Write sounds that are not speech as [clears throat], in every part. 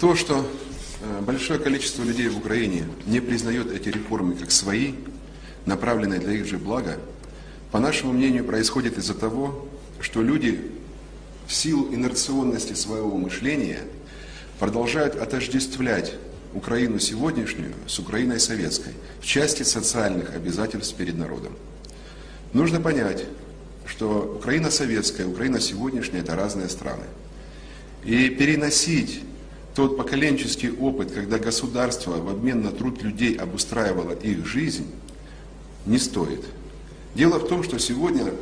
То, что э, большое количество людей в Украине не признает эти реформы как свои, направленные для их же блага, по нашему мнению, происходит из-за того, что люди в силу инерционности своего мышления продолжают отождествлять Украину сегодняшнюю с Украиной советской в части социальных обязательств перед народом. Нужно понять, что Украина советская, Украина сегодняшняя – это разные страны. И переносить тот поколенческий опыт, когда государство в обмен на труд людей обустраивало их жизнь, не стоит. Дело в том, что сегодня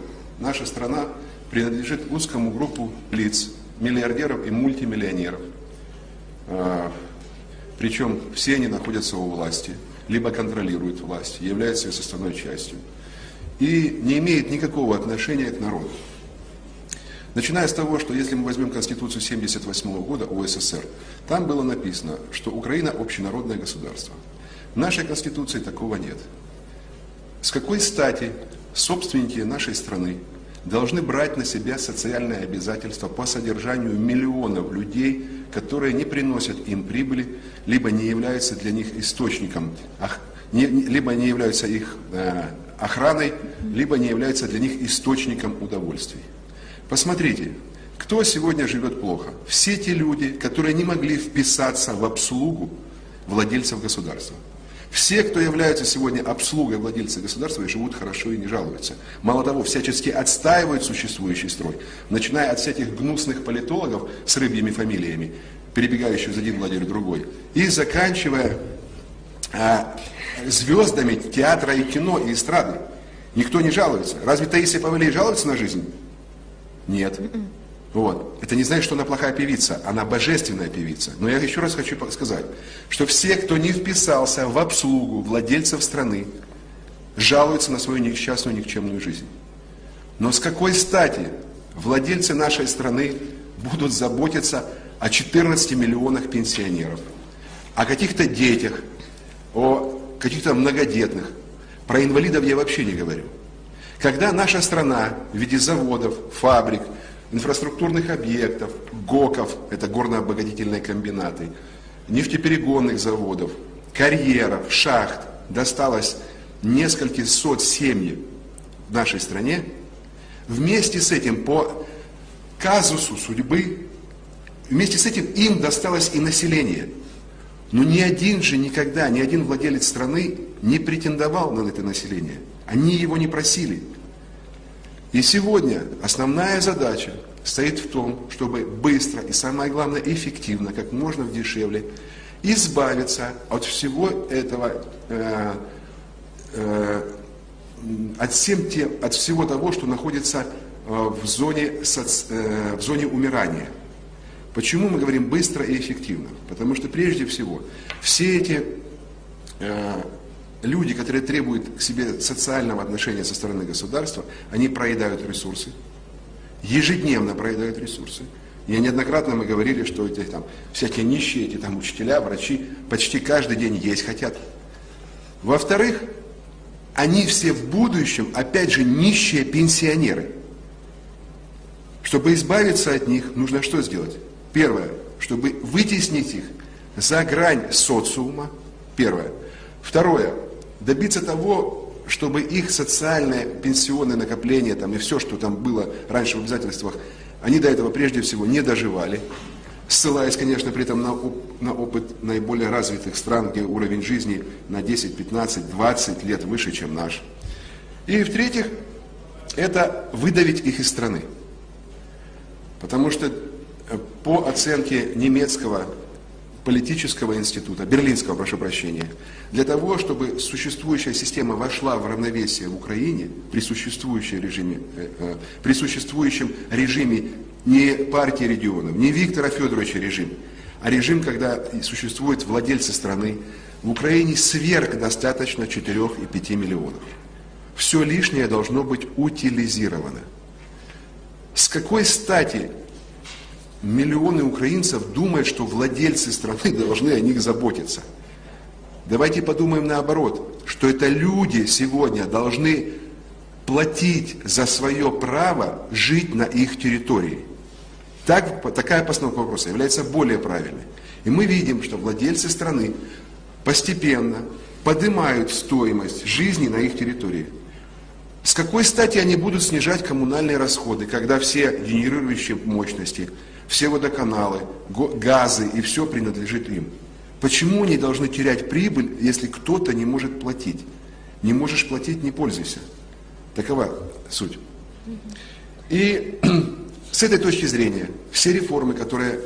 наша страна принадлежит узкому группу лиц, миллиардеров и мультимиллионеров. А, Причем все они находятся у власти, либо контролируют власть, являются ее составной частью. И не имеют никакого отношения к народу. Начиная с того, что если мы возьмем Конституцию 1978 года УССР, там было написано, что Украина общенародное государство. В нашей Конституции такого нет. С какой стати собственники нашей страны должны брать на себя социальные обязательства по содержанию миллионов людей, которые не приносят им прибыли, либо не являются для них источником, либо не являются их э, охраной, либо не являются для них источником удовольствий. Посмотрите, кто сегодня живет плохо? Все те люди, которые не могли вписаться в обслугу владельцев государства. Все, кто являются сегодня обслугой владельца государства, и живут хорошо и не жалуются. Мало того, всячески отстаивают существующий строй, начиная от всяких гнусных политологов с рыбьими фамилиями, перебегающих из один лагерь в другой, и заканчивая а, звездами театра и кино и эстрады. Никто не жалуется. Разве Таисия Павелий жалуется на жизнь? Нет. Вот. Это не значит, что она плохая певица, она божественная певица. Но я еще раз хочу сказать, что все, кто не вписался в обслугу владельцев страны, жалуются на свою несчастную, никчемную жизнь. Но с какой стати владельцы нашей страны будут заботиться о 14 миллионах пенсионеров, о каких-то детях, о каких-то многодетных. Про инвалидов я вообще не говорю. Когда наша страна в виде заводов, фабрик, инфраструктурных объектов, ГОКов, это горно-обогатительные комбинаты, нефтеперегонных заводов, карьеров, шахт досталось несколько сот семьи в нашей стране, вместе с этим по казусу судьбы, вместе с этим им досталось и население. Но ни один же никогда, ни один владелец страны не претендовал на это население. Они его не просили. И сегодня основная задача стоит в том, чтобы быстро и самое главное эффективно, как можно дешевле, избавиться от всего этого, э, э, от, всем тем, от всего того, что находится э, в, зоне, э, в зоне умирания. Почему мы говорим быстро и эффективно? Потому что прежде всего все эти э, люди, которые требуют к себе социального отношения со стороны государства, они проедают ресурсы, ежедневно проедают ресурсы. И неоднократно мы говорили, что эти там всякие нищие, эти там учителя, врачи почти каждый день есть хотят. Во-вторых, они все в будущем, опять же, нищие пенсионеры. Чтобы избавиться от них, нужно что сделать? Первое, чтобы вытеснить их за грань социума. Первое. Второе, добиться того, чтобы их социальное пенсионное накопление там, и все, что там было раньше в обязательствах, они до этого прежде всего не доживали, ссылаясь, конечно, при этом на, на опыт наиболее развитых стран, где уровень жизни на 10, 15, 20 лет выше, чем наш. И в-третьих, это выдавить их из страны. Потому что э, по оценке немецкого политического института, берлинского, прошу прощения, для того, чтобы существующая система вошла в равновесие в Украине при существующем режиме, э, э, при существующем режиме не партии регионов, не Виктора Федоровича режим, а режим, когда существуют владельцы страны, в Украине сверх достаточно 4 и 5 миллионов. Все лишнее должно быть утилизировано. С какой стати миллионы украинцев думают, что владельцы страны должны о них заботиться. Давайте подумаем наоборот, что это люди сегодня должны платить за свое право жить на их территории. Так, такая постановка вопроса является более правильной. И мы видим, что владельцы страны постепенно поднимают стоимость жизни на их территории. С какой стати они будут снижать коммунальные расходы, когда все генерирующие мощности, все водоканалы, газы и все принадлежит им? Почему они должны терять прибыль, если кто-то не может платить? Не можешь платить, не пользуйся. Такова суть. И [clears throat] с этой точки зрения все реформы, которые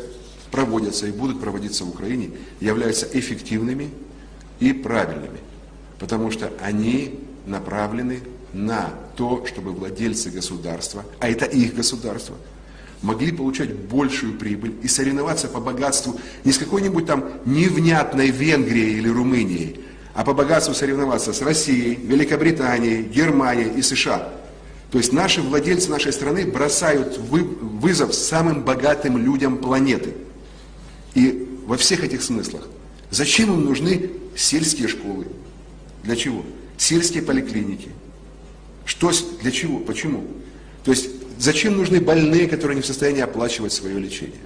проводятся и будут проводиться в Украине, являются эффективными и правильными, потому что они направлены на то, чтобы владельцы государства, а это их государство, могли получать большую прибыль и соревноваться по богатству не с какой-нибудь там невнятной Венгрией или Румынией, а по богатству соревноваться с Россией, Великобританией, Германией и США. То есть наши владельцы нашей страны бросают вызов самым богатым людям планеты. И во всех этих смыслах. Зачем им нужны сельские школы? Для чего? Сельские поликлиники. Что, для чего? Почему? То есть зачем нужны больные, которые не в состоянии оплачивать свое лечение?